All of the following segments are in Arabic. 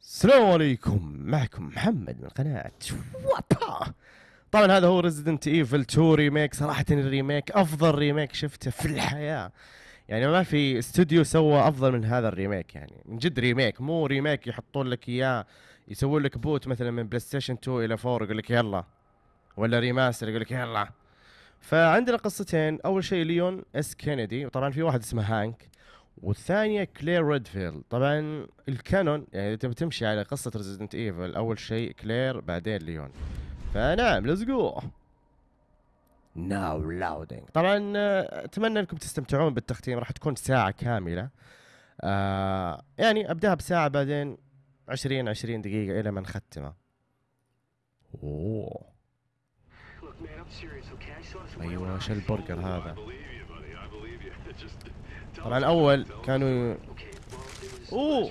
السلام عليكم. معكم محمد من قناة وابا طبعا هذا هو Resident Evil 2 remake صراحة ال remake أفضل remake شفته في الحياة. يعني ما في استوديو سوى أفضل من هذا ال remake يعني. من جد remake. مو remake يحطون لك إياه يسوون لك port مثلا من PlayStation 2 إلى 4 يقول لك يلا. ولا remaster يقول لك يلا. فعندنا قصتين. أول شيء Leon S. Kennedy وطبعا في واحد اسمه Hunk. والثانية Claire Redfield طبعا ال canon يعني تبي تمشي على قصة Resident Evil أول شيء كلير بعدين ليون فنعم let's go now loading طبعا آه، أتمنى إنكم تستمتعون بالتختيم راح تكون ساعة كاملة. آه يعني أبدأها بساعة بعدين 20 20 دقيقة إلى ما نختمه. أوه. أيوه شو البرجر هذا I believe you, buddy. I believe you. Just tell طبعا اول كانوا أوه.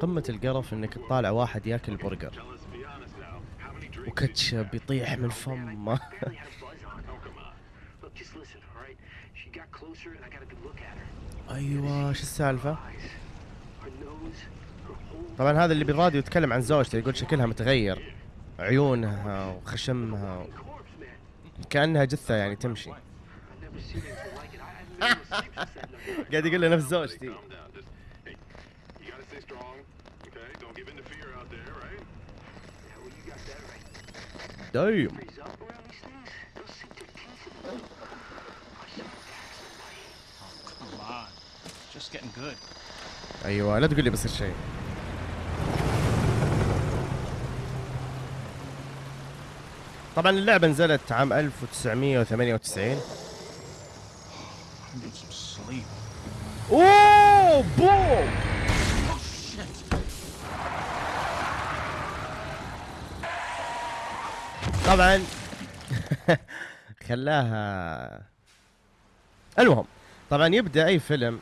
قمة القرف إنك تطالع واحد ياكل برجر. وكاتشب يطيح من فمه. أيوه شو السالفة؟ طبعا هذا اللي بالراديو يتكلم عن زوجته يقول شكلها متغير. عيونها وخشمها. و... كأنها جثة يعني تمشي. قاعد يقول له نفس زوجتي. دايم. أيوه لا تقول لي بس الشيء طبعا اللعبة نزلت عام 1998 I need some sleep. أوه بوم. طبعا خلاها المهم طبعا يبدأ أي فيلم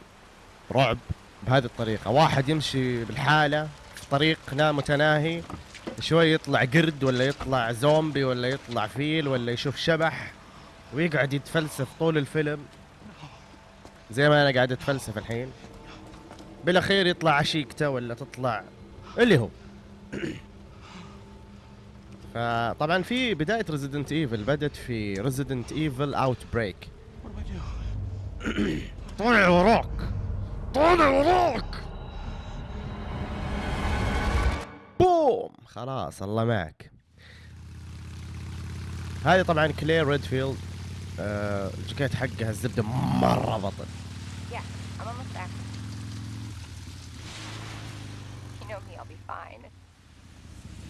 رعب بهذه الطريقة واحد يمشي بالحالة في طريق لا متناهي شوي يطلع قرد ولا يطلع زومبي ولا يطلع فيل ولا يشوف شبح ويقعد يتفلسف طول الفيلم؟ زي ما أنا قاعد أتفلسف الحين. بالأخير يطلع عشيقته ولا تطلع اللي هو. فطبعا في بداية Resident Evil بدت في Resident Evil Outbreak? طالع وراك. طالع وراك. بوم خلاص الله معك هذه طبعا Claire Redfield آه الجاكيت حقها الزبده مره بطل.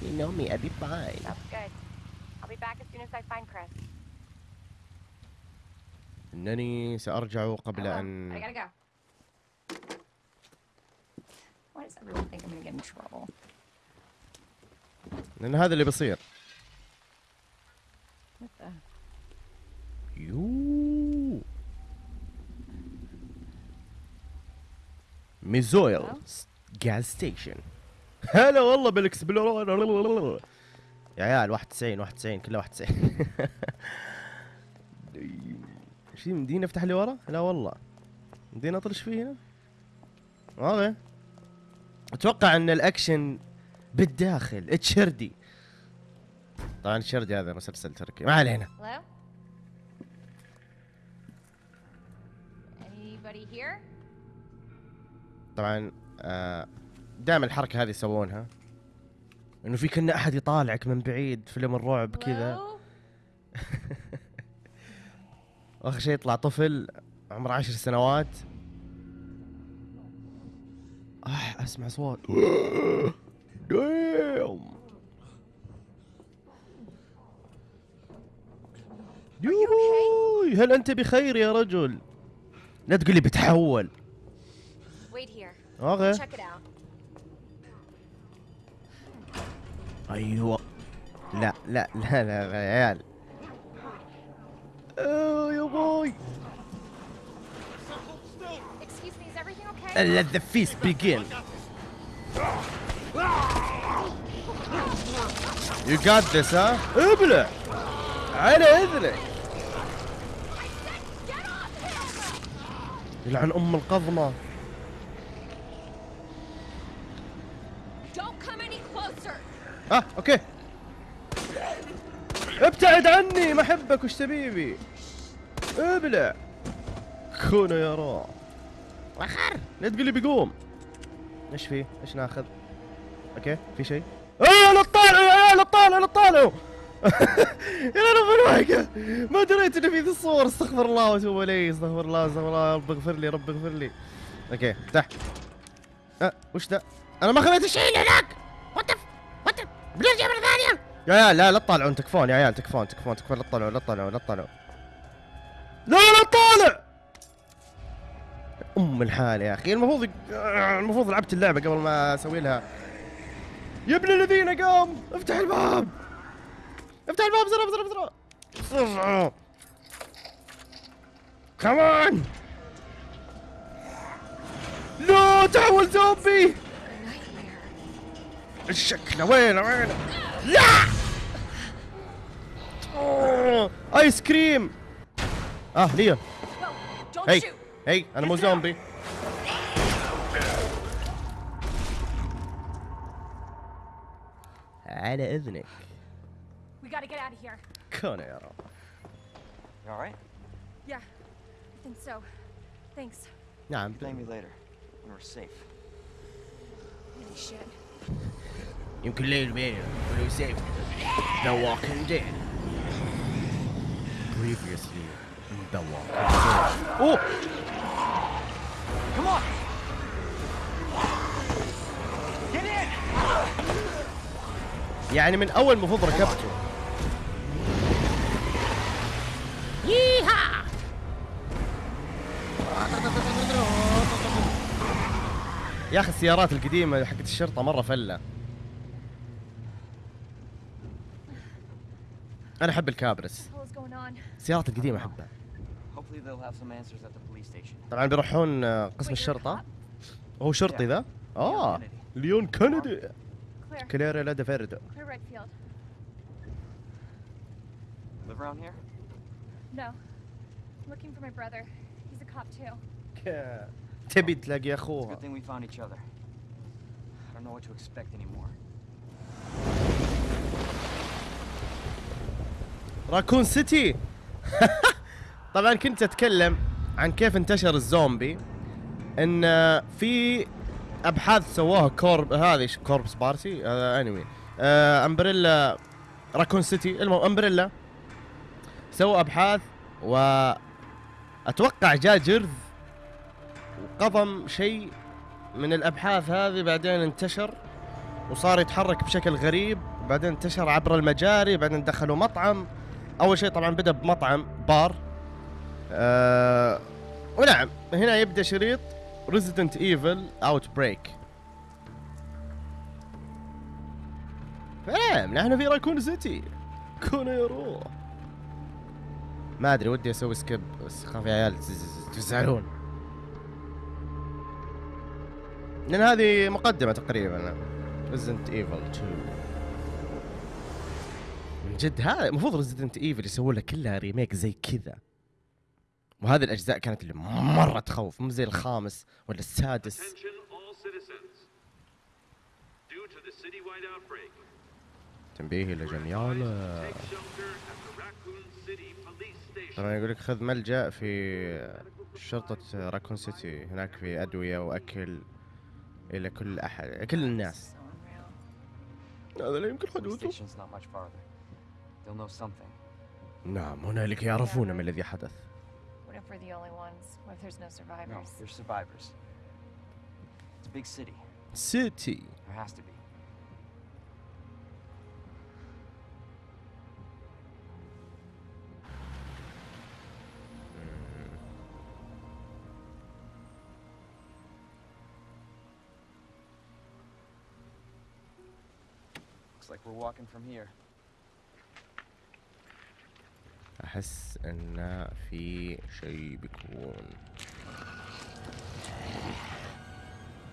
You know me, I'll be fine. That's good. I'll be back as soon as I find Chris. انني سارجع قبل. ان I gotta go. Why does everyone think I'm gonna get in trouble? لأن هذا اللي بيصير? يو ميزويل جاز ستيشن هلا والله بالاكسبلور يا عيال 91 91 كلها 91 إيش مديني افتح اللي ورا؟ لا والله. مديني أطرش فيه هنا؟ okay أتوقع إن الأكشن بالداخل. اتشردي طبعا الشردي هذا مسلسل تركي. ما علينا? طبعا آه دائما الحركة هذه يسوونها. إنه في كنا أحد يطالعك من بعيد فيلم الرعب كذا? واخر شيء يطلع طفل عمره عشر سنوات. آه أسمع صوت. دايم يوهوي هل أنت بخير يا رجل؟ لا تقول لي بتحول. Wait here. أوكي. أيوه. لا لا لا لا يا عيال. اوه يا باي. Let the feast begin. You got this ها ابلع على اذنك. يلعن أم القضمة. آه okay. ابتعد عني ما أحبك وش تبيبي؟ ابلع كونه يا را وخر. لا تقول لي بيقوم. إيش فيه؟ إيش ناخذ؟ Okay? في شيء؟ يا عيال لا تطالعوا لا تطالعوا يا رب الوهقة ما دريت انه في ذي الصور استغفر الله وأتوب إليه استغفر الله استغفر الله رب اغفر لي رب اغفر لي. Okay افتح. أه وش ذا؟ أنا ما خذيت الشيء هناك. وات وات بنرجع مرة ثانية يا عيال لا لا تطالعون تكفون يا عيال تكفون تكفون تكفون لا تطالعوا لا تطالعوا لا تطالعوا. لا لا تطالع! أم الحال يا أخي المفروض المفروض لعبت اللعبة قبل ما أسوي لها. يا ابن الذين قام! افتح الباب! افتح الباب بسرعة بسرعة بسرعة! بسرعة! كمان لا تحول زومبي! الشكل وين وين؟ لا! ايس كريم آه don't هي. هي أنا مو زومبي على اذنك We gotta get out of here. كون يا رب You alright? Yeah, I think so. Thanks. نعم Blame me later when we're safe. Holy shit. يمكن ليل بين ولو سيف The Walking Dead Previously in The Walking Dead اوه Come on! يعني من أول المفروض ركبته. ييها! يا أخي السيارات القديمة حقت الشرطة مرة فلة. أنا أحب الكابرس? السيارات القديمة أحبها. طبعا بيروحون قسم الشرطة? هو شرطي ذا؟ آه. ليون كندي Claire. كليرا لا دفردو Claire Redfield. Live around here? No. I'm looking for my brother. He's a cop too. تبي تلاقي اخوها good thing we found each other. I don't know what to expect anymore. راكون سيتي طبعا كنت اتكلم عن كيف انتشر الزومبي ان آه، في أبحاث سووها corp هذه Corpse Party هذا انمي آه Umbrella Raccoon City. المهم Umbrella سووا أبحاث و أتوقع جاء جرذ وقضم شيء من الأبحاث هذه بعدين انتشر وصار يتحرك بشكل غريب بعدين انتشر عبر المجاري بعدين دخلوا مطعم. أول شيء طبعا بدأ بمطعم بار. آه ونعم هنا يبدأ شريط. Resident Evil Outbreak فنعم نحن في Raccoon City. كون يروح ما أدري ودي أسوي skip. بس خاف يا عيال تز- تزعلون. لأن هذه مقدمة تقريبا. Resident Evil 2 من جد هذا المفروض Resident Evil يسوون لها كلها remake زي كذا. وهذه الأجزاء كانت اللي مرة تخوف مو زي الخامس ولا السادس. تنبيه Station. طبعا يقول لك خذ ملجأ في شرطة Raccoon City هناك في أدوية وأكل إلى كل أحد كل الناس. هذا لا يمكن حدوثه. نعم هنالك يعرفون ما الذي حدث. we're the only ones? What if there's no survivors? No, there's survivors. It's a big city. City. There has to be. Looks like we're walking from here. احس ان في شيء بيكون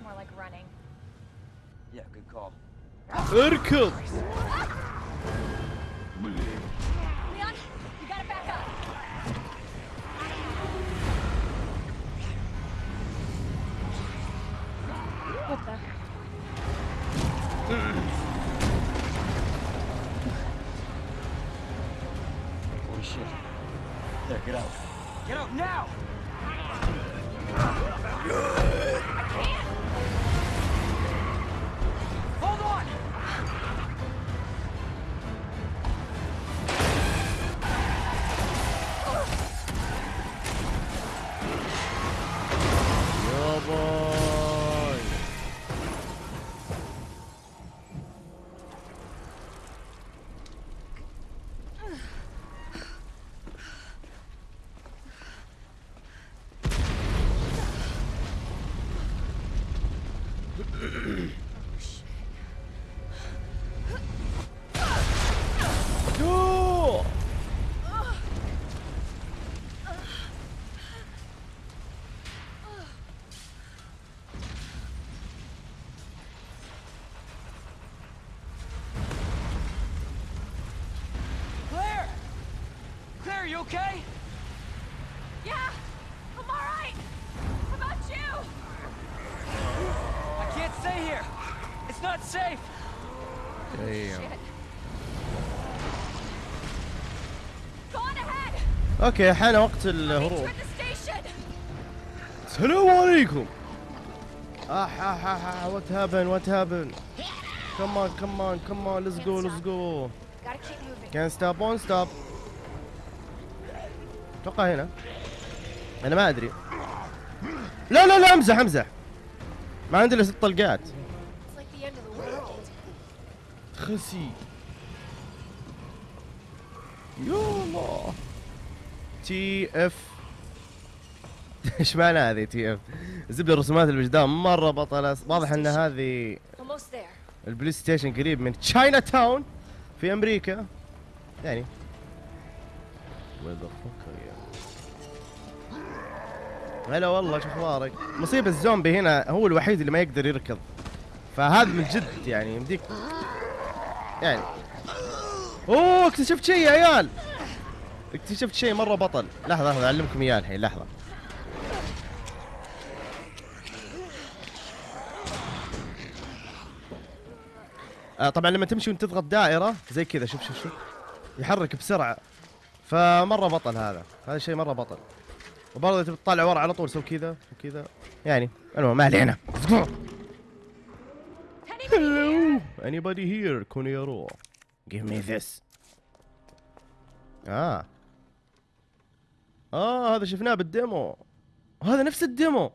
More like running. Yeah, good call. اركض you okay? Yeah, I'm all right. How about you? I can't stay here. It's not safe. Damn. Shit. Go on ahead. اوكي حان وقت Make الهروب toward the station. السلام عليكم اح اح اح وات هابن وات هابن كمان كمان كمان ليتس جو ليتس جو Gotta keep moving. كان ستوب اون ستوب أتوقع هنا. أنا ما أدري. لا لا لا امزح امزح ما عندي إلا ست طلقات. خسي. يا الله. TF إيش معنى هذه TF؟ زبدة رسومات الوجدان مرة بطلة. واضح إن هذه. ال police station قريب من Chinatown في أمريكا. يعني. هلا والله شو أخبارك؟ مصيبة الزومبي هنا هو الوحيد اللي ما يقدر يركض. فهذا من جد يعني يمديك يعني أوه اكتشفت شيء يا عيال! اكتشفت شيء مرة بطل. لحظة لحظة أعلمكم إياه الحين لحظة. آه طبعا لما تمشي وأنت تضغط دائرة زي كذا شوف شوف شوف. يحرك بسرعة. فمرة بطل هذا. هذا شيء مرة بطل. وبرضه تبي تطالع ورا على طول سوي كذا وكذا يعني المهم ما علينا. Hello. Anybody here كونيرو give me this. آه آه هذا شفناه بال demo. هذا نفس ال demo.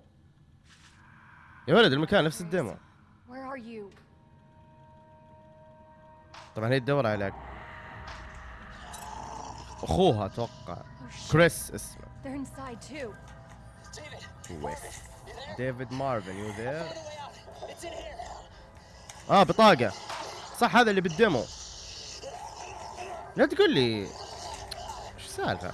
يا ولد المكان نفس ال demo? طبعا هي تدور على أخوها أتوقع. كريس اسمه. They're inside too. كريس. ديفيد مارفن you there آه بطاقة. صح هذا اللي بال demo. لا تقول لي. إيش السالفة.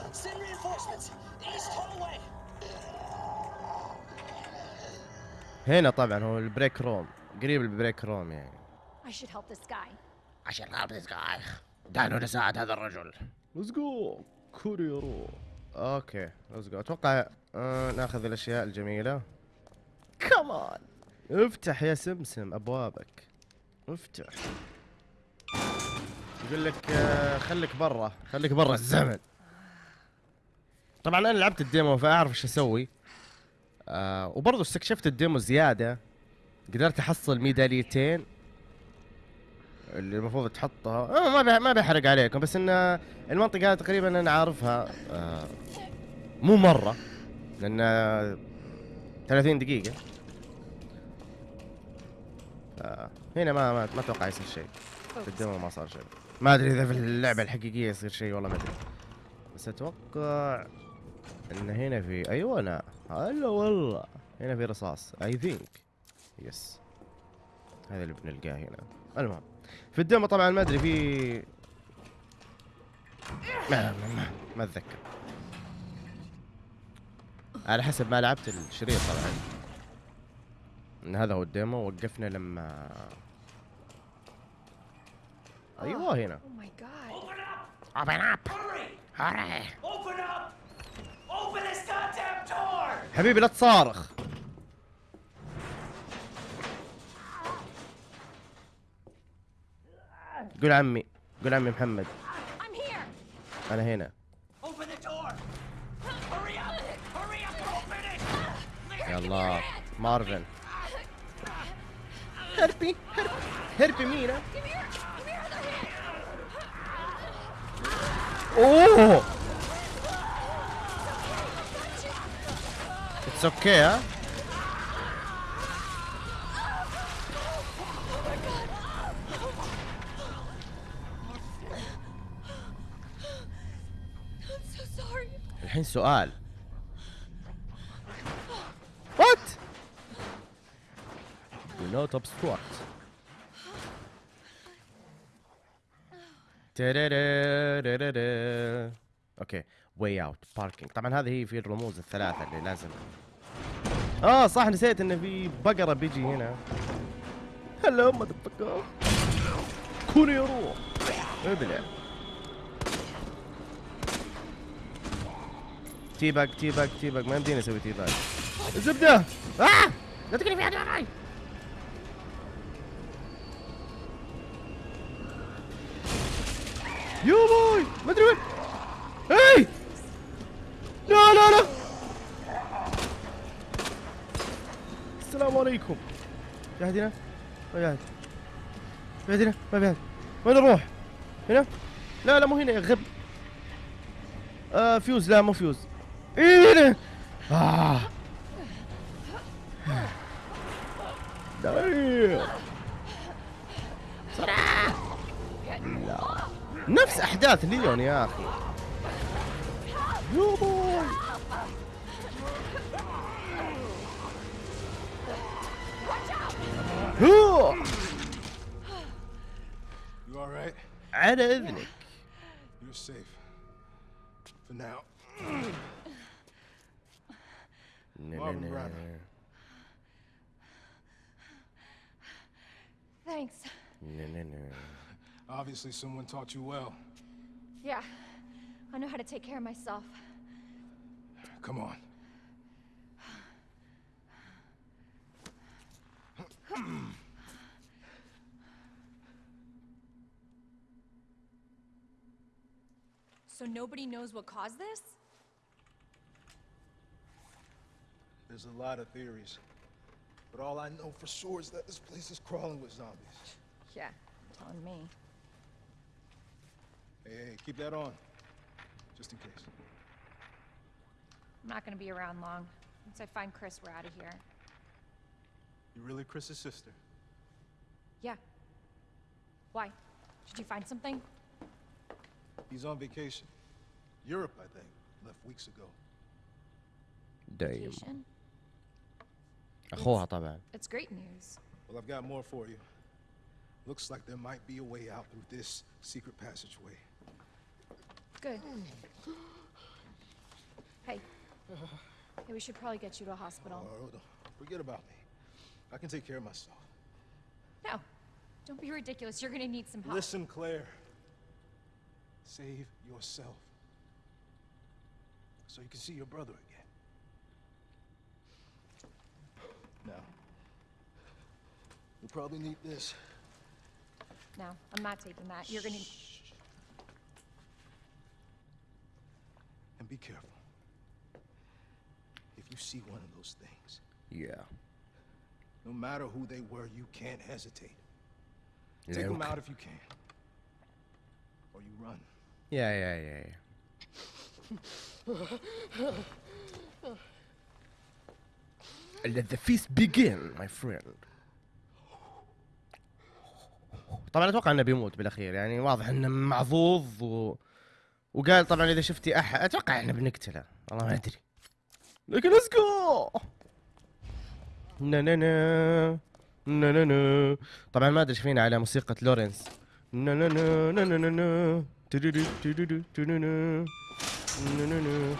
هنا طبعا هو ال break room. قريب ال break room يعني. I should help this guy. عشان help this guy. دعنا نساعد هذا الرجل. let's go كوريرو okay let's go أتوقع آه ناخذ الأشياء الجميلة. Come on افتح يا سمسم أبوابك. افتح. يقول لك آه خليك برا. خليك برا الزمن. طبعا أنا لعبت ال demo فأعرف إيش أسوي. آه وبرضه استكشفت ال demo زيادة. قدرت أحصل ميداليتين. اللي المفروض تحطها. آه ما ما بحرق عليكم بس إن المنطقة تقريبا أنا عارفها آه مو مرة لأن آه، 30 دقيقة. آه هنا ما ما, ما أتوقع يصير شيء. في ال demo ما صار شيء. ما أدري إذا في اللعبة الحقيقية يصير شيء والله ما أدري. بس أتوقع إن هنا في أيوه أنا. هلا والله. هنا في رصاص I think yes هذا اللي بنلقاه هنا. المهم. في ال demo طبعا ما أدري في ما ما, ما, ما أتذكر. على حسب ما لعبت الشريط طبعا. إن هذا هو ال demo وقفنا لما أيوه هنا. Oh my god. open up! Hurry! Open up. Open this goddamn door. حبيبي لا تصارخ. قول عمي قول عمي محمد. أنا هنا. يا الله مارفن. هربي هربي هربي مينا. أوه! اتس أوكي ها الحين سؤال. What Do not obstruct. okay way out parking طبعا هذه هي في الرموز الثلاثة اللي لازم. آه صح نسيت انه في بقرة بيجي هنا. هلا يا روح ابلع. teabag teabag teabag ما يمديني أسوي teabag الزبدة! آه! لا تقلي في معي you boy ما أدري وين! اي لا لا لا! السلام عليكم. في احد هنا؟ ما في أحد. في هنا؟ ما في أحد. وين نروح؟ هنا؟ لا لا مو هنا. يا غبي آه فيوز. لا مو فيوز. إيه آه. بسرعة لا نفس أحداث ليون يا أخي you boy هو You all right? على إذنك You're safe. For now. Marvin Branagh. Thanks. Obviously, someone taught you well. Yeah. I know how to take care of myself. Come on. So nobody knows what caused this? There's a lot of theories. But all I know for sure is that this place is crawling with zombies. Yeah, on me. Hey, hey, keep that on. Just in case. I'm not gonna be around long. Once I find Chris, we're out of here. You really Chris's sister? Yeah. Why? Did you find something? He's on vacation. Europe, I think. Left weeks ago. Damn. Vacation? اخوها طبعا It's great news. Well, I've got more for you. Looks like there might be a way out through this secret passageway. Good. Hey. Hey, we should probably get you to a hospital. Oh, don't forget about me. I can take care of myself. No. Don't be ridiculous. You're gonna need some help. Listen, Claire. Save yourself. So you can see your brother again. We'll probably need this. No, I'm not taking that. You're gonna... Shh. And be careful. If you see one of those things... Yeah. No matter who they were, you can't hesitate. Yeah, Take okay. them out if you can. Or you run. Yeah, yeah, yeah, yeah. Let the feast begin, my friend. طبعا أتوقع إنه بيموت بالأخير يعني واضح إنه معضوض و... وقال طبعا إذا شفتي أحد أتوقع إحنا بنقتله والله ما أدري. لكن let's go نا نا نا نا نا نا. طبعا ما أدري فينا على موسيقى لورنس نا نا نا نا نا نا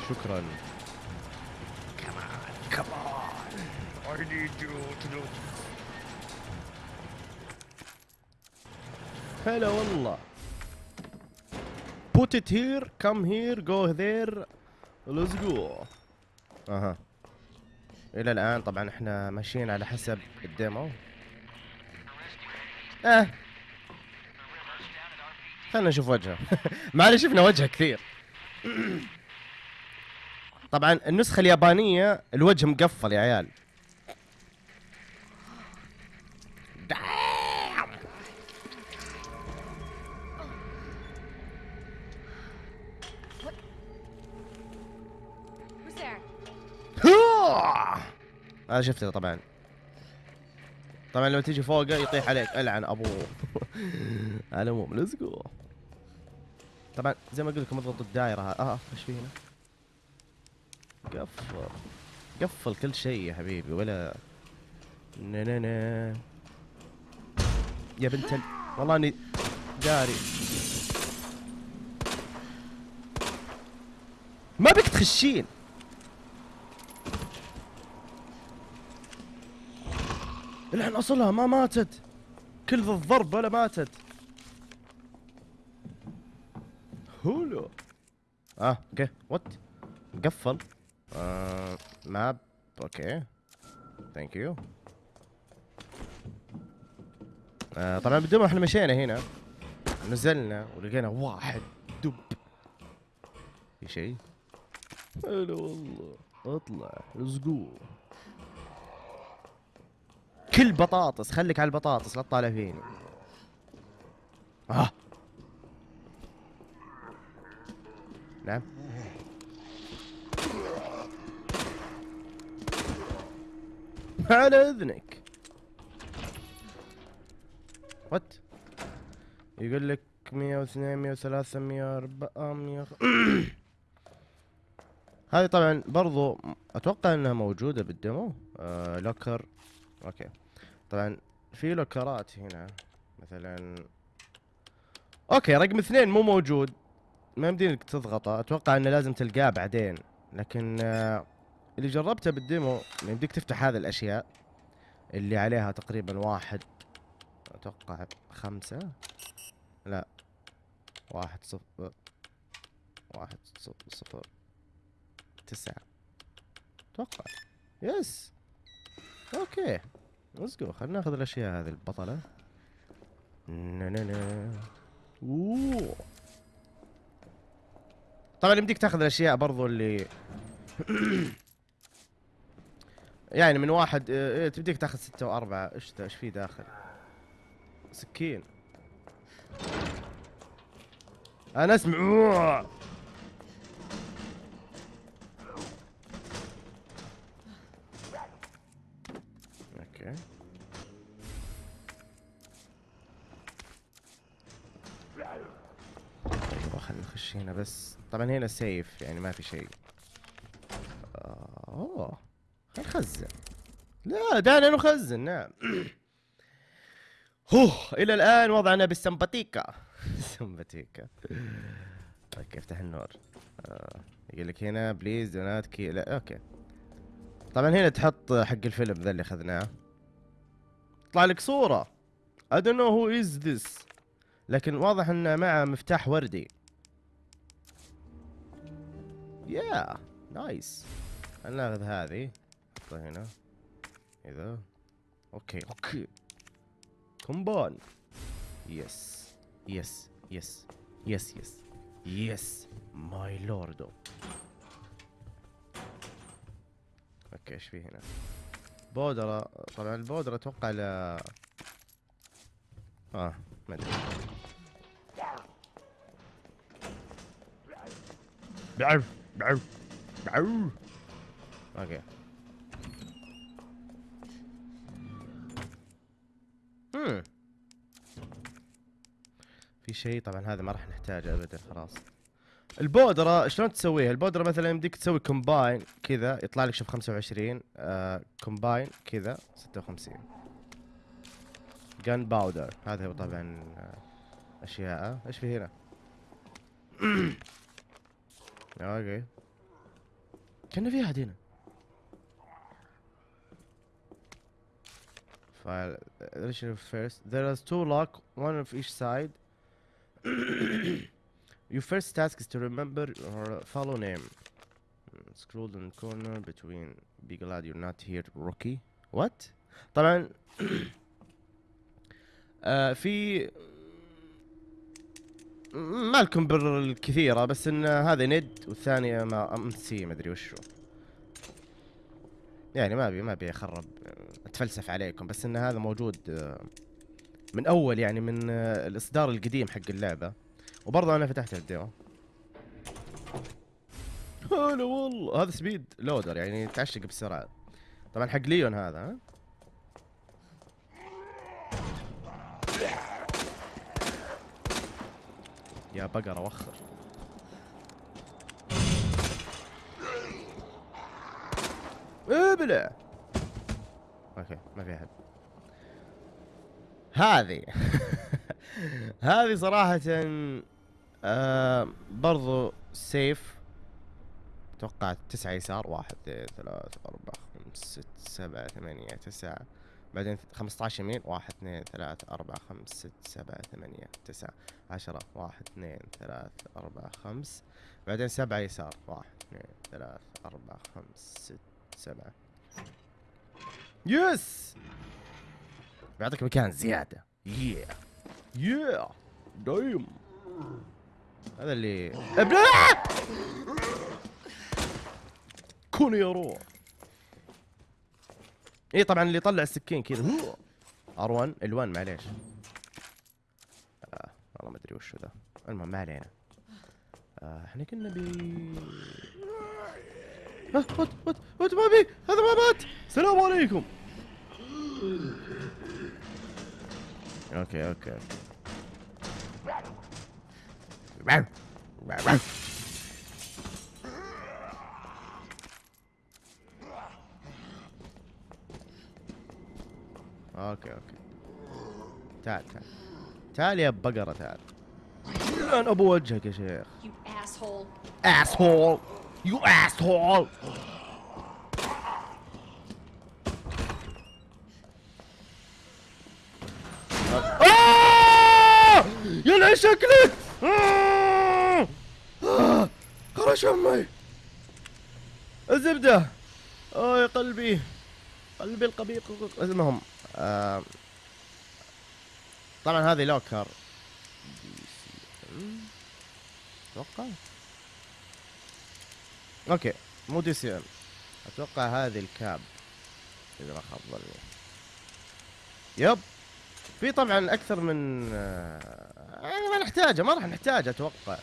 شكرا. هلا والله. Put it here come here go there. Let's go. أها. إلى الآن طبعا إحنا ماشيين على حسب الديمو. آه. خلينا نشوف وجهه. ما شفنا وجهه كثير. طبعا النسخة اليابانية الوجه مقفل يا عيال. اوه هذا شفته طبعا. طبعا لما تيجي فوقه يطيح عليك. ألعن ابوه على العموم ليتس جو طبعا زي ما قلت لكم اضغطوا الدائرة. ها- آه إيش في هنا؟ قفل. قفل كل شيء يا حبيبي ولا نا نا نا يا بنت ال... والله إني داري. ما بك تخشين. الحين أصلها ما ماتت. كل ذا الضرب ولا ماتت. hello. آه okay. What مقفل آه map okay. Thank you آه طبعا بدون إحنا مشينا هنا نزلنا ولقينا واحد دب. في شيء؟ هلا والله. اطلع. اسقو كل بطاطس خليك على البطاطس لا تطالع فيني. آه. نعم. على إذنك. What يقول لك 102 103 104 100 هذه طبعا برضو أتوقع إنها موجودة بال demo آه locker. Okay. طبعا في لوكرات هنا مثلا. Okay رقم اثنين مو موجود. ما يمدينك تضغطه. أتوقع إنه لازم تلقاه بعدين. لكن آه اللي جربته بال demo يمديك تفتح هذه الأشياء اللي عليها تقريبا واحد أتوقع خمسة. لا واحد صفر واحد صفر صفر تسعة. أتوقع. Yes. Okay. Let's go خلينا ناخذ الأشياء هذه البطلة. نا نا نا. أوه. طبعا يمديك تاخذ الأشياء برضو اللي يعني من واحد آه، إيه، تبديك تاخذ ستة وأربعة. إيش إيش في داخل؟ سكين. أنا أسمع. طبعا هنا safe يعني ما في شيء. آه، أوه نخزن. لا دعنا نخزن نعم. هوه إلى الآن وضعنا بالسمباتيكا. سمباتيكا. Okay افتح النور؟ آه. يقول لك هنا please do not key لا okay. طبعا هنا تحط حق الفيلم ذا اللي أخذناه. يطلع لك صورة. I don't know who is this. لكن واضح إنه معه مفتاح وردي. يا nice خلنا ناخذ هذه نحطها هنا. إذا okay okay. Combine. Yes yes yes yes yes yes my lord okay إيش في هنا؟ بودرة طبعا البودرة أتوقع ل آه ما أدري. بعرف. Okay هم في شيء؟ طبعا هذا ما راح نحتاجه ابدا خلاص. البودرة شلون تسويها؟ البودرة مثلا يمديك تسوي combine كذا يطلع لك شوف 25 آه combine كذا 56 جن باودر هذا هو طبعا آه أشياء. إيش في هنا؟ اوكي كان في احد هنا file uh, first there is two lock one of each side your first task is to remember or follow name Mm, scroll in the corner between be glad you're not here rookie what طبعا آه في ما لكم بر الكثيرة بس إن هذا ند والثانية ما ام سي ما أدري وشو. يعني ما ابي ما أبي أخرب أتفلسف عليكم بس إن هذا موجود آه، من أول يعني من آه، الإصدار القديم حق اللعبة. وبرضه أنا فتحت الديمو هلا والله هذا speed loader يعني تعشق بسرعة. طبعا حق ليون هذا ها؟ يا بقرة وخر. ابلع. Okay ما في أحد. هذه. هذه صراحة آه برضو سيف. أتوقع تسعة يسار واحد اثنين ثلاثة أربعة خمسة ست سبعة ثمانية تسعة. بعدين خمسة عشر يمين واحد اثنين ثلاثة أربعة خمسة ست سبعة ثمانية تسعة عشرة واحد اثنين ثلاثة أربعة خمس. بعدين سبعة يسار واحد اثنين ثلاثة أربعة خمس ست سبعة. يس! بيعطيك مكان زيادة. يا يا دايم. هذا اللي ابلع! كون يا روح اي طبعا اللي يطلع السكين كذا. هو. R1 L1 معليش. آه والله ما أدري وش ذا. المهم ما علينا. آه إحنا كنا بي آه، وات وات وات ما بي؟ هذا ما مات. السلام عليكم. Okay okay. Okay okay. تعال تعال. تعال يا بقرة تعال. لعن أبو وجهك يا شيخ. Asshole. asshole. You asshole. آه! يلعن شكلك. آه! خرج أمي. الزبدة. آه يا قلبي. قلبي القبيق المهم آه طبعا هذه لوكر. أتوقع؟ أوكي مو دي سي ام أتوقع هذه الكاب. إذا ما خاب ظني. Yep. في طبعا أكثر من آه، يعني ما نحتاجه ما راح نحتاجه أتوقع.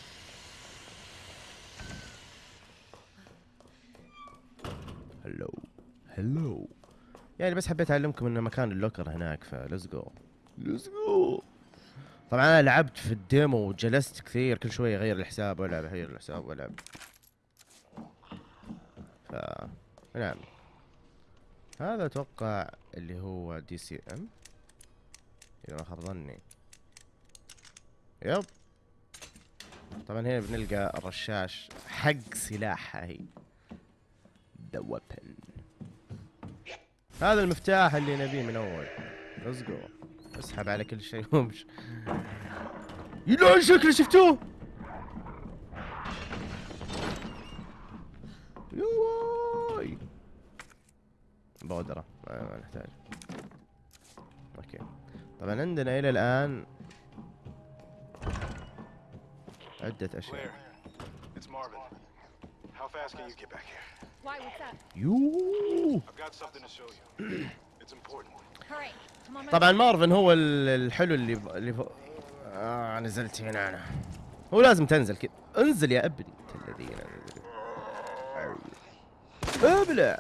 Hello hello يعني بس حبيت أعلمكم ان مكان ال locker هناك ف let's go. Let's go. طبعا أنا لعبت في ال demo وجلست كثير كل شوي أغير الحساب وألعب أغير الحساب وألعب. ف نعم. هذا أتوقع اللي هو DCM إذا ما خاب ظني. Yep. طبعا هنا بنلقى الرشاش حق سلاحها هي the weapon هذا المفتاح اللي نبيه من أول. Let's go أسحب على كل شيء. وامشي. يلعن شكله شفتوه. يواي. بودرة. ما ما نحتاج. أوكي. طبعا عندنا إلى الآن عدة أشياء. It's Marvin. How fast can you get back here? Why? What's that? يوه I've got something to show you. It's important. Hurry. طبعا مارفن هو ال- الحلو اللي ب... اللي ف... آه نزلت هنا أنا هو لازم تنزل كذا انزل يا أبني انت الذين ابلع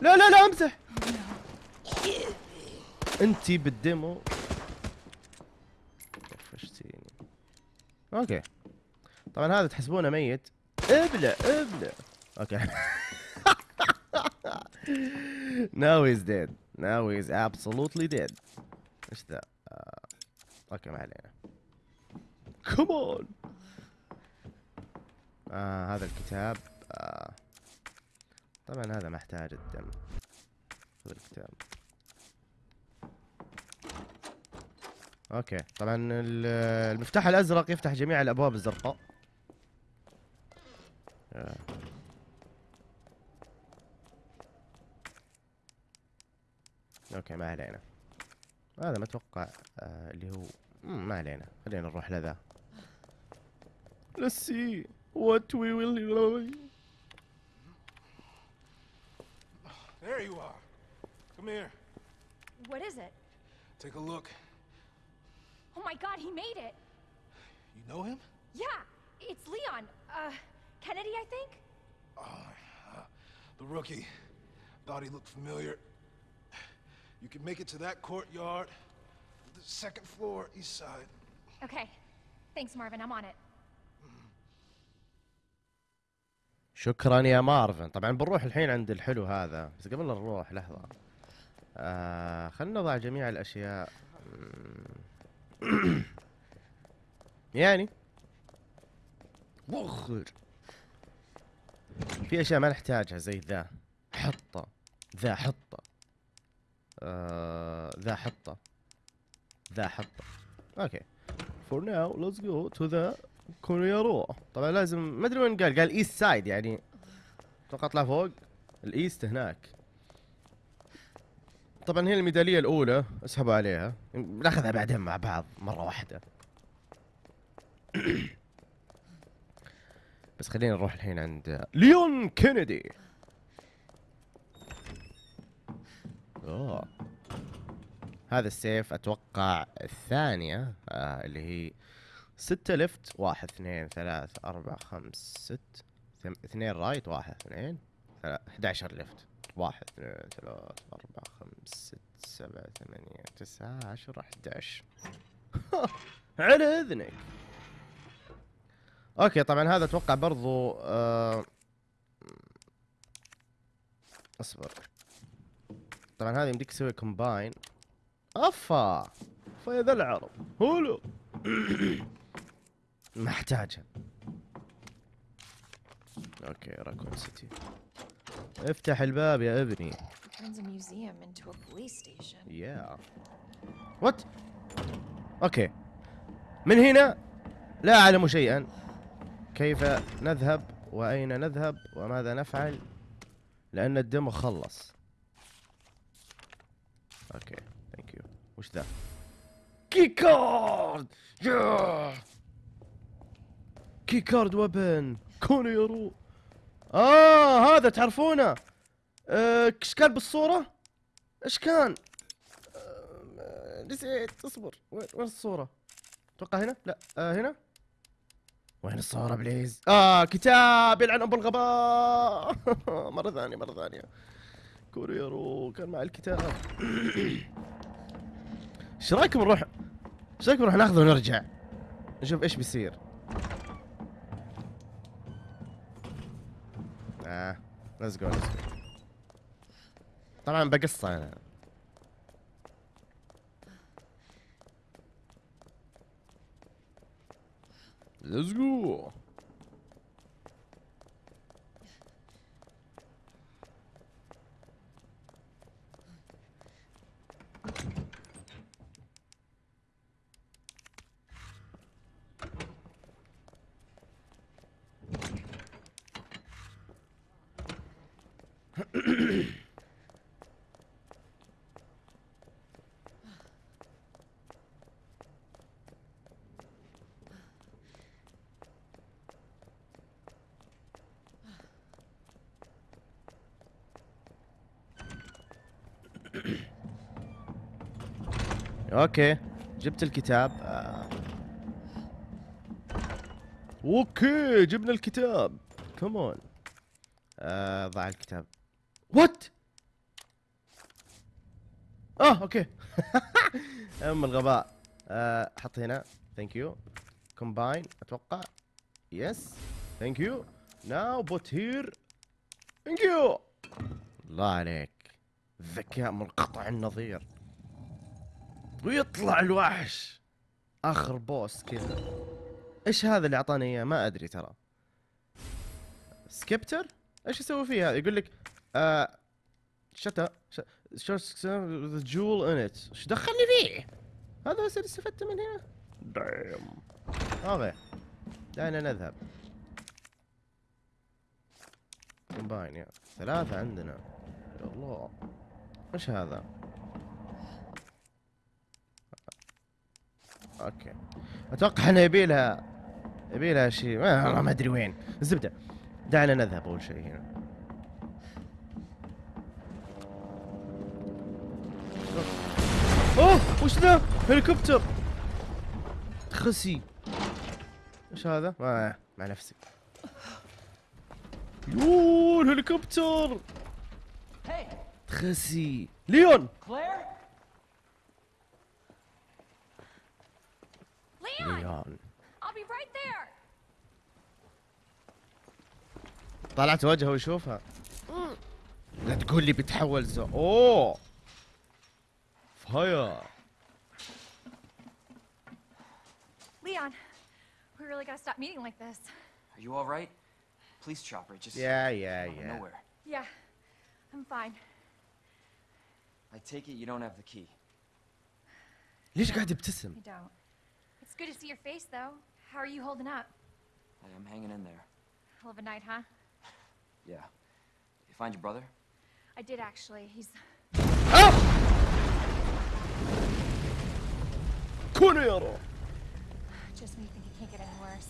لا لا لا امزح انتي بالديمو أوكي. طبعا هذا تحسبونه ميت. ابلع ابلع. Okay. Now he's dead. Now he's absolutely dead. إيش ذا؟ آه. Okay ما علينا. كمان آه هذا الكتاب. آه. طبعا هذا محتاج الدم. خذ الكتاب. Okay طبعا ال- المفتاح الأزرق يفتح جميع الأبواب الزرقاء آه. أوكي ما علينا هذا ما أتوقع آه اللي هو ما علينا خلينا نروح لذا Let's see what we will There you are. Come here. What is it? Take a look. Oh my god, he made it! You know him? Yeah, it's Leon. Uh, Kennedy, I think? The rookie. Thought he looked familiar. You can make it to that courtyard. The second floor, east side. Okay. Thanks, Marvin. I'm on it. شكرا يا مارفن طبعا بنروح الحين عند الحلو هذا بس قبل لا نروح لحظة آه خلنا نضع جميع الأشياء مم. يعني وخر في أشياء ما نحتاجها زي ذا حطة ذا حطة. آه ذا حطة. ذا حطة. Okay. For now let's go to the كوريارو طبعا لازم ما أدري وين قال. قال east side يعني. أتوقع اطلع فوق. ال east هناك. طبعا هي الميدالية الأولى اسحبوا عليها. ناخذها بعدين مع بعض مرة واحدة. بس خلينا نروح الحين عند ليون كينيدي. أوه. هذا السيف أتوقع الثانية آه اللي هي ستة left واحد اثنين ثلاث أربعة خمس ست اثنين رايت واحد اثنين ثلاث 11 لفت واحد اثنين ثلاث أربعة خمس ست سبعة ثمانية تسعة عشرة 11 على إذنك. أوكي طبعا هذا أتوقع برضو آه أصبر. طبعا هذا يمديك تسوي كومباين أفا! فيا ذا العرب. هولو! ما احتاجها okay Raccoon City افتح الباب يا ابني. Yeah what okay من هنا لا أعلم شيئا. كيف نذهب وأين نذهب وماذا نفعل؟ لأن الدم خلص. Okay thank you وش ذا؟ كي كارد يا كي كارد وبن كونيرو آه هذا تعرفونه آه، إيش كان بالصورة إيش كان آه، نسيت اصبر وين وين الصورة؟ أتوقع هنا؟ لا آه هنا؟ وين الصورة بليز؟ آه كتاب يلعن أم الغباء مرة ثانية مرة ثانية كوريرو كان مع الكتاب إيش رأيكم نروح إيش رأيكم نروح ناخذه ونرجع؟ نشوف إيش بيصير آه let's go let's go طبعا بقصه أنا Let's go. Okay. جبت الكتاب. آه. Okay جبنا الكتاب. Come on آه ضع الكتاب. What آه okay. أم الغباء. آه حط هنا. Thank you combine أتوقع. Yes thank you now put here thank you الله عليك. ذكاء منقطع النظير. ويطلع الوحش. آخر boss كذا. إيش هذا اللي أعطاني إياه؟ ما أدري ترى. scepter؟ إيش يسوي فيها؟ يقول لك a short staff with a jewel in it إيش دخلني فيه؟ هذا بس اللي استفدت من هنا؟ damn okay. دعنا نذهب. combine يا. ثلاثة عندنا. يا الله. إيش هذا؟ okay. أتوقع إنه يبي لها يبي لها شيء ما ما أدري وين. الزبدة. دعنا نذهب أول شيء هنا. أوه! وش ذا؟ هليكوبتر. خسي. إيش هذا؟ ما مع نفسي. يوه الهليكوبتر خسي ليون Claire? Leon! ليون I'll be right there! طلعت وجهه ويشوفها لا تقول لي بيتحول زو اوه فاير Leon, we really gotta stop meeting like this. Are you all right? Police chopper just يا يا out of يا nowhere. Yeah, I'm fine. I take it you don't have the key. ليش قاعد يبتسم I don't. It's good to see your face, though. How are you holding up? Hey, I'm hanging in there. Hell of a night, huh? Yeah. You find your brother? I did actually. He's. كونوا يرى Just when you think it can't get any worse.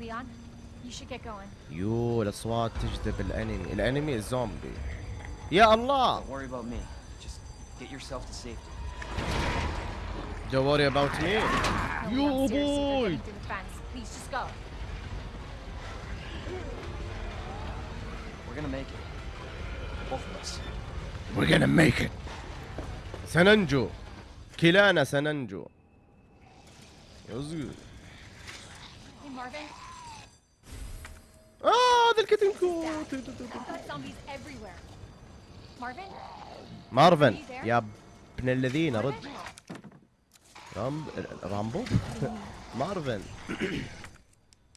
Leon, you should get going. يو الاصوات تجذب الانمي الانمي الزومبي يا الله Don't worry about me. Just get yourself to safety. Don't worry about me. Yo, boy! We're gonna make it. Both of us. We're gonna make it. سننجو. كلانا سننجو. يزقل. آه هذا الكتن كوت. مارفن يا ابن الذين رد. رامب رامبو؟ مارفن.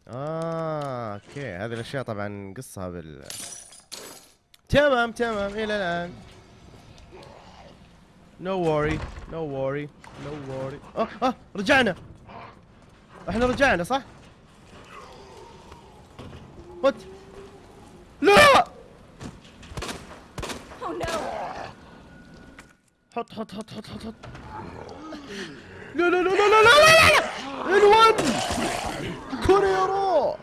آه أوكي. هذه الأشياء طبعا قصها بال تمام تمام. إلى الآن. no worry no worry no worry. آه آه رجعنا. إحنا رجعنا صح؟ what لا! Oh! حط حط حط حط حط حط. لا لا لا لا لا لا لا الواد كوريرو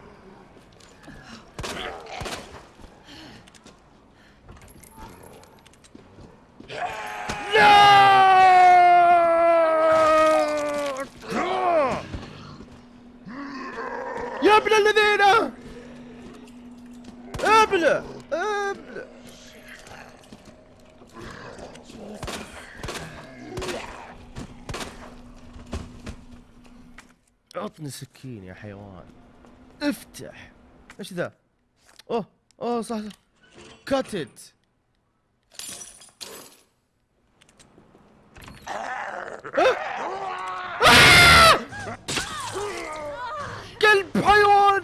افتح إيش ذا؟ أوه أوه صح صح. كلب حيوان!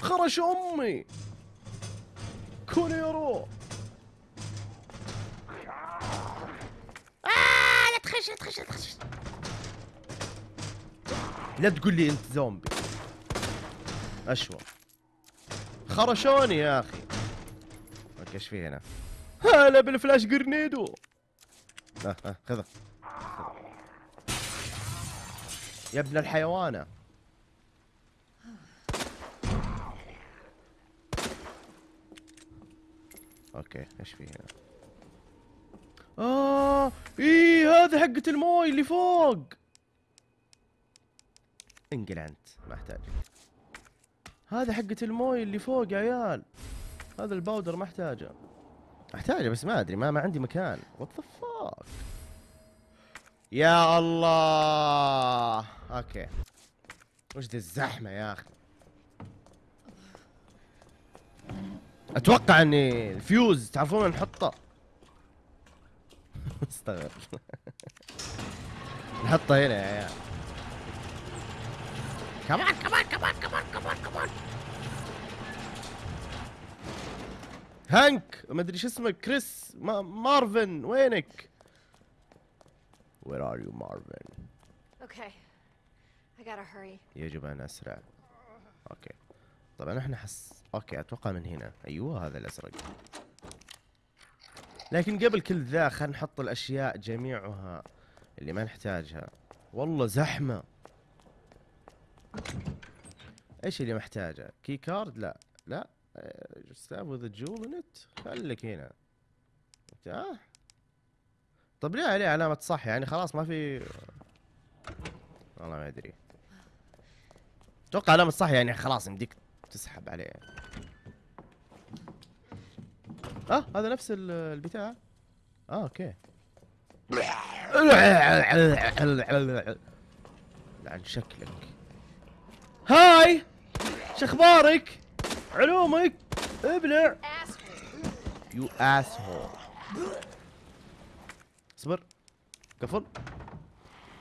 خرش أمي. كونيرو لا تقول لي انت زومبي. أشوى. خرشوني يا أخي. okay إيش في هنا؟ هلا بال flash grenade آه آه خذه خذه. يا ابن الحيوانة. okay إيش في هنا؟ آه إيه. هذا حقة الموي اللي فوق. انقل انت ما احتاجك هذا حقة الموي اللي فوق يا عيال. هذا ال powder ما احتاجه. احتاجه بس ما ادري ما, ما عندي مكان. what the fuck يا الله! okay. وش ذي الزحمة يا أخي؟ أتوقع إني الفيوز تعرفون نحطه. استغرب نحطه هنا يا عيال. كمان كمان كمان كمان كمان كمان هانك ما أدري شو اسمك كريس ما مارفن وينك؟ Where are you مارفن Okay. I gotta hurry. يجب أن أسرع. okay طبعا إحنا حس okay أتوقع من هنا. أيوه هذا الازرق لكن قبل كل ذا خلينا نحط الأشياء جميعها اللي ما نحتاجها. والله زحمة. إيش اللي محتاجه؟ key card لا. لا staff with jewel in it خليك هنا. مفتاح طب ليه عليه علامة صح؟ يعني خلاص ما في والله ما أدري. أتوقع علامة صح يعني خلاص يمديك تسحب عليه. آه هذا نفس ال- البتاع. آه okay. يلعن شكلك. hi! شخبارك علومك؟ ابلع you asshole اصبر. قفل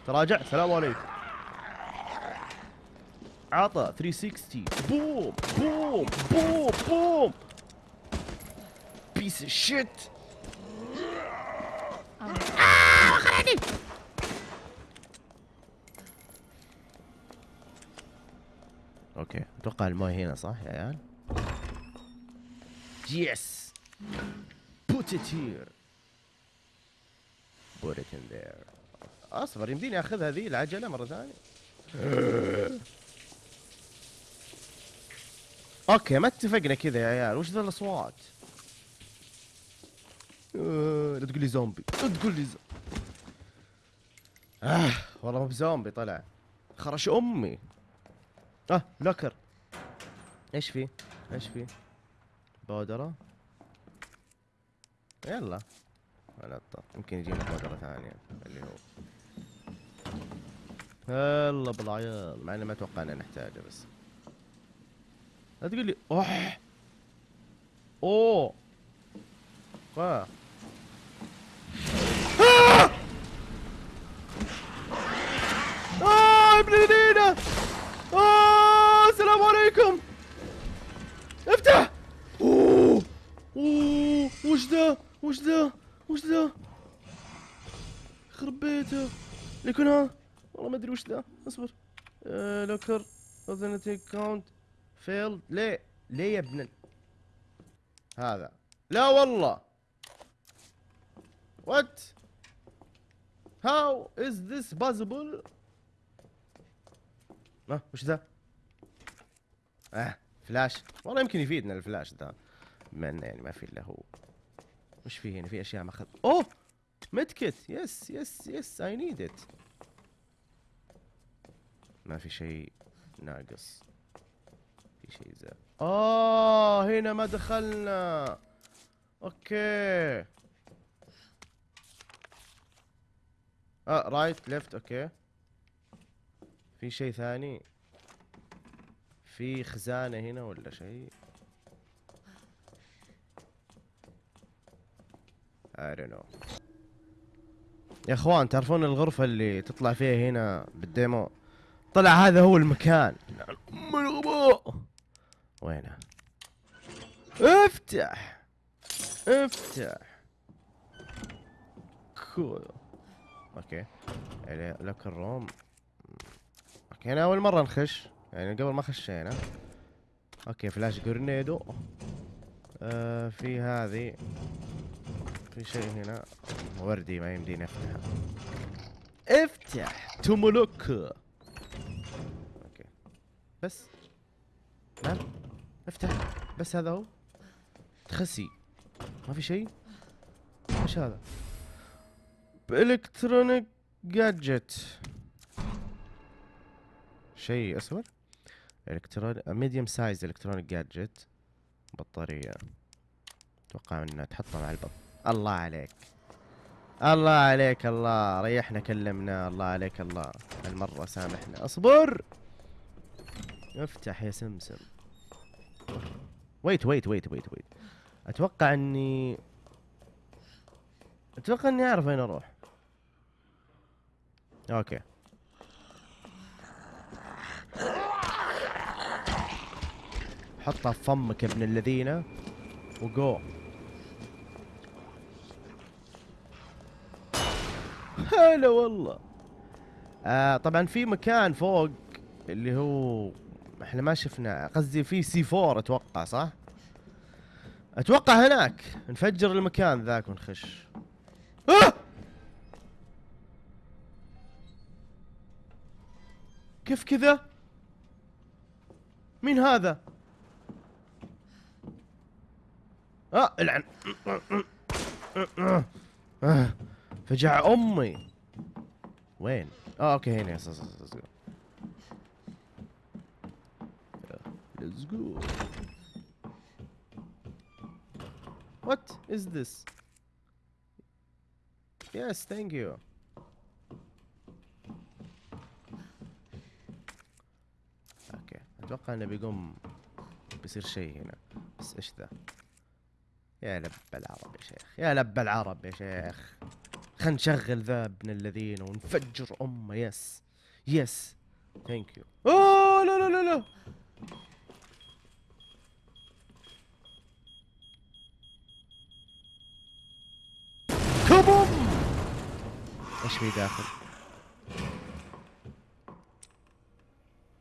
تراجع. السلام عليكم. عطى 360 بوم بوم بوم بوم. piece of shit okay أتوقع الماي هنا صح يا عيال؟ yes put it here. Put it in there. أصبر يمديني اخذها ذي العجلة مرة ثانية. okay ما اتفقنا كذا يا عيال. وش ذا الأصوات؟ لا تقول لي زومبي. لا تقول لي زومبي. آه والله مو بزومبي طلع. خرش أمي. آه locker. إيش في؟ إيش في؟ بودرة. يلا. أطلع. يمكن يجينا بودرة ثانية. اللي هو. يلا بالعيال مع إني ما أتوقع ان نحتاجه بس. لا تقول لي أوه. أوه. آه. آه! ابن الذين آه السلام عليكم. افتح. أوه. أوه وش ذا؟ وش ذا؟ وش ذا؟ يخرب بيته. يكون ها؟ والله ما أدري وش ذا. اصبر. آه locker. authentication failed ليه؟ ليه يا ابن هذا. لا والله. what how is this possible? ها وش ذا؟ آه فلاش. والله يمكن يفيدنا الفلاش ذا. بما انه يعني ما في إلا هو. وش في هنا؟ في أشياء ما اخذ أوه! متكت yes yes yes I need it ما في شيء ناقص. في شيء زي آه هنا ما دخلنا okay. آه right left okay. في شيء ثاني؟ في خزانة هنا ولا شيء؟ I don't know. يا إخوان تعرفون الغرفة اللي تطلع فيها هنا بالديمو؟ طلع هذا هو المكان. ام الغباء وينه؟ افتح! افتح! cool. okay. locker room. okay أنا أول مرة نخش يعني قبل ما خشينا. okay flash grenade و آه في هذه. في شيء هنا. already ما يمديني أفتحه. افتح! تومولوك okay. بس. نعم افتح. بس هذا هو؟ تخسي. ما في شيء؟ إيش هذا؟ electronic gadget. شيء أسود. electronic medium size electronic gadget بطارية. أتوقع إنها تحطها مع البط الله عليك. الله عليك الله. ريحنا كلمنا. الله عليك الله. هالمرة سامحنا. اصبر! افتح يا سمسم. wait wait wait wait wait أتوقع إني أتوقع إني أعرف وين أروح. okay. حطها في فمك يا ابن الذين وجو هلا والله آه طبعا في مكان فوق اللي هو إحنا ما شفنا قصدي في سي 4 أتوقع صح؟ أتوقع هناك نفجر المكان ذاك ونخش آه! كيف كذا؟ مين هذا؟ آه العن فجع أمي وين؟ آه okay هنا yes yes yes Let's go. What is this? Yes, thank you. okay أتوقع إنه بيقوم بيصير شيء هنا بس إيش ذا؟ يا لب العرب يا شيخ يا لب العرب يا شيخ. خلينا نشغل ذا ابن الذين ونفجر أمه yes yes. thank you أوه لا لا لا لا. كبوم إيش في داخل؟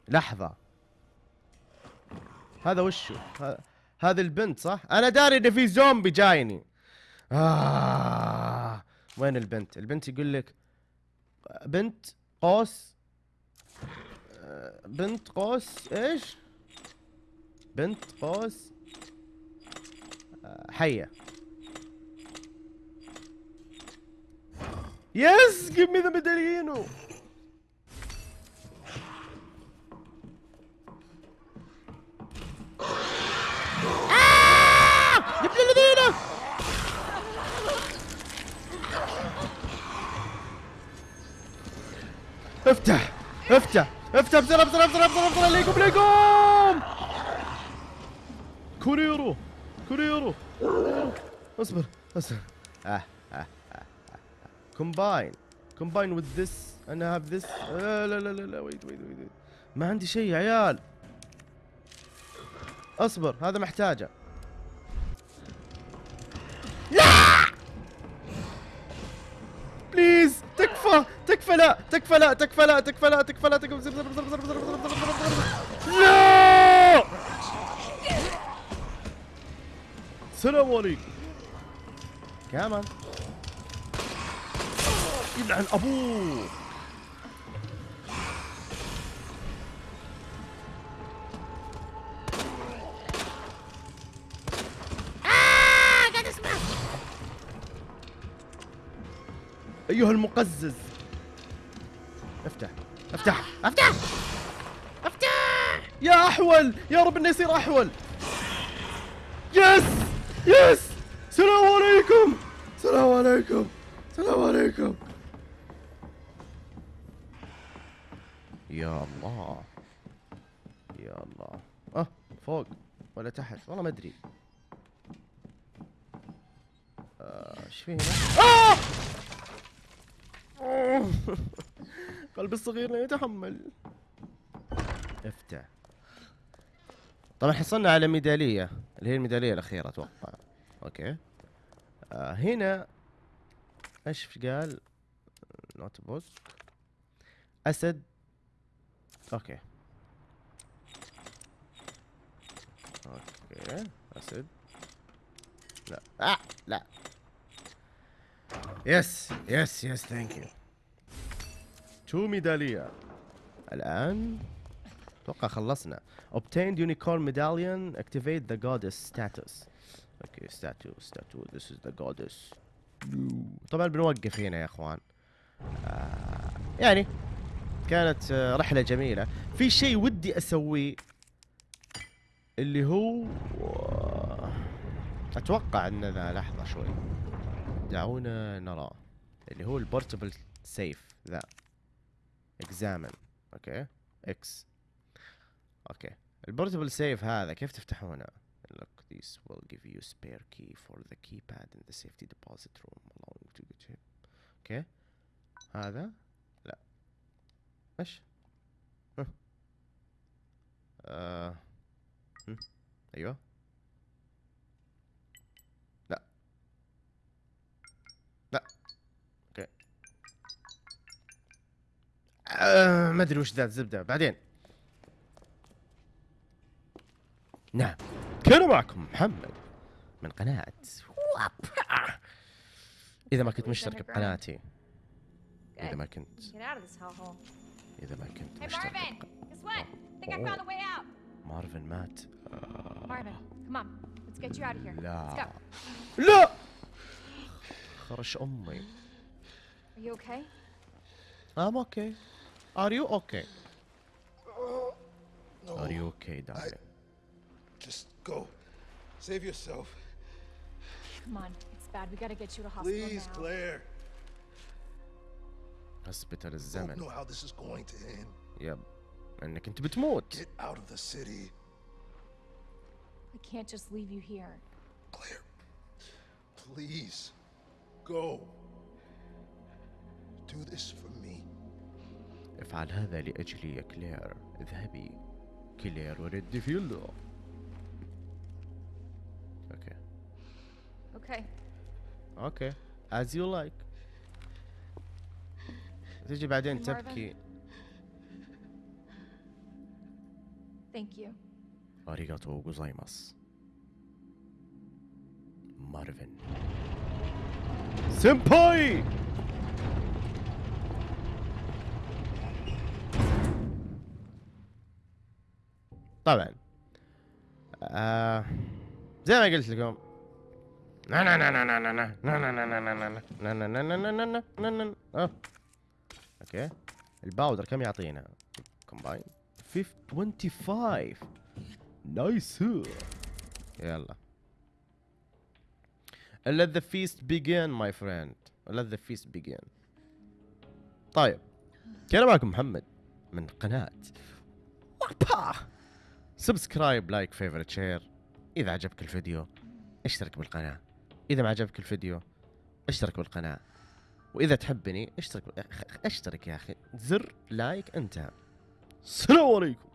لحظة. هذا وشو؟ ه- هذه البنت صح؟ أنا داري ان في زومبي جايني. آه. وين البنت؟ البنت يقول لك بنت قوس. آه، بنت قوس إيش؟ بنت قوس. آه، حية. يس give me the medallino آه! يا ابن الذين افتح افتح افتح بسرعة بسرعة بسرعة بسرعة بسرعة ليكم ليكم! كوريرو كوريرو. اصبر اصبر. combine combine with this أنا have this لا لا لا لا wait wait wait ما عندي شيء يا عيال. اصبر هذا محتاجه. لا! بليز تكفى لا تكفى لا تكفى لا تكفى لا تكفى لا السلام عليكم كمان يلعن ابوه ايها المقزز أفتح. أفتح. أفتح. يا أحول. يا رب إنه يصير أحول. يس. يس. السلام عليكم. السلام عليكم. السلام عليكم. يا الله. يا الله. أه فوق ولا تحت؟ والله ما أدري. آه، إيش في هنا آه! قلبي الصغير لا يتحمل. افتح. طبعا حصلنا على ميدالية. اللي هي الميدالية الأخيرة أتوقع. okay. آه هنا إيش قال؟ notebook. أسد. okay. okay. أسد. لا. آه لا. yes yes yes thank you two ميدالية. الآن أتوقع خلصنا. Obtained unicorn medallion activate the goddess status. أوكي statue statue this is the goddess. طبعا بنوقف هنا يا إخوان. آه يعني كانت آه رحلة جميلة. في شيء ودي أسويه اللي هو آه، أتوقع إن ذا لحظة شوي. دعونا نرى اللي هو ال portable safe ذا. Examine okay X okay ال portable safe هذا كيف تفتحونه Look, this will give you spare key for the keypad in the safety deposit room, allowing to get to okay هذا لا إيش. آه. أيوه آه ما أدري وش ذا الزبدة. بعدين. نعم. كان معكم محمد من قناة إذا ما كنت مشترك بقناتي. إذا ما كنت. إذا ما كنت مشترك مارفن مات. لا. لا! خرش أمي. Are you okay? I'm okay. Are you okay? No. Are you okay, darling? Just go. Save yourself. Come on. It's bad. We gotta get you to hospital Please, now. Claire. هسبتال Don't الزمن know how this is going to end. يب انك انت بتموت Get out of the city. I can't just leave you here. Claire. Please. Go. Do this for me. افعل هذا لأجلي يا كلير. اذهبي. كلير already failed و okay. Okay. okay. As you like. تجي بعدين? تبكي. Thank you. أريغاتو جوزايماس مارفن. سيمباي طبعا آه زي ما قلت لكم نا نا نا نا نا نا نا نا نا نا نا نا نا نا نا نا نا نا آه. okay ال powder كم يعطينا combine 25 nice يلا let the feast begin my friend let the feast begin طيب كان معكم محمد من قناة وابا subscribe like favorite share إذا عجبك الفيديو اشترك بالقناة. إذا ما عجبك الفيديو اشترك بالقناة. وإذا تحبني اشترك اشترك يا أخي. زر لايك انتهى السلام عليكم.